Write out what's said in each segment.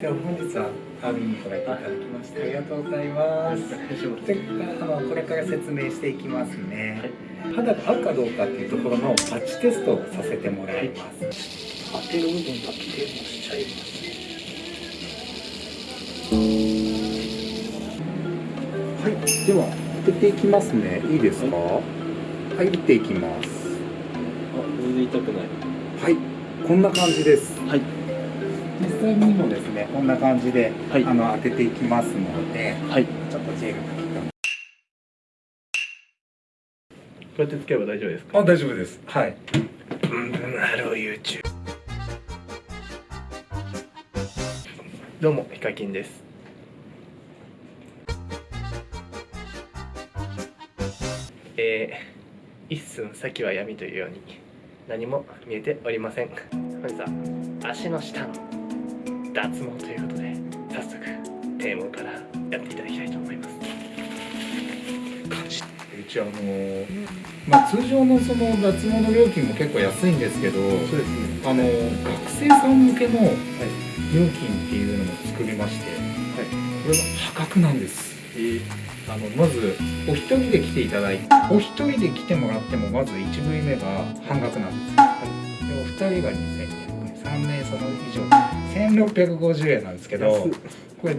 では本日はアーミンに来られていただきましてありがとうございます。であのこれから説明していきますね。肌が合うかどうかっていうところのパッチテストをさせてもらいます。当てる部分だけ押しちゃいます。はい、では当てていきますね。いいですか？はい、打っていきます。あ、全然痛くない。はい、こんな感じです。はい。実際にもですね、こんな感じで、はいあの当てていきますので、はい。ちょっとジェルかけて。こうやってつければ大丈夫ですか？あ、大丈夫です。はい。ブンブンハロー YouTube。どうも、ヒカキンです。えー、一寸先は闇というように何も見えておりません。本日は足の下の脱毛ということで早速テーマからやっていただきたいと思います。感じ。うちあのーまあ通常のその脱毛の料金も結構安いんですけど、ね。あのー学生さん向けの料金っていうのも作りまして、はい。これが破格なんです。えー、あのまずお一人で来ていただいてお一人で来てもらってもまず1部位目が半額なんですよ、でお二人が2200円3名様以上。1650円なんですけどこれ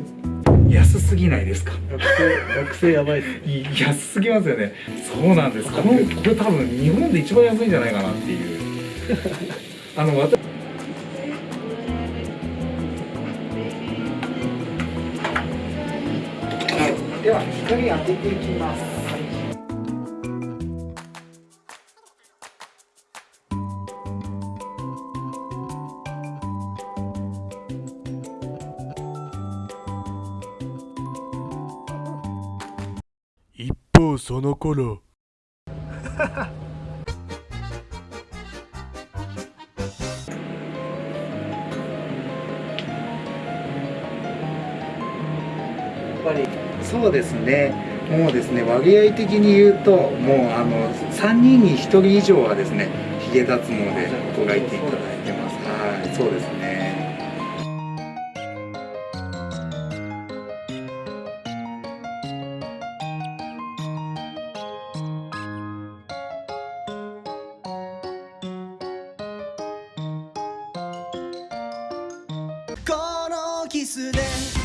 安すぎないですか？学生、学生やばいです安すぎますよね。そうなんですこのこれ多分日本で一番安いんじゃないかなっていう。あの私では光当てていきます方その頃。やっぱりそうですね。もうですね割合的に言うともうあの3人に1人以上はですねヒゲ脱毛で捉えていただいてます。はいそうですね。キスで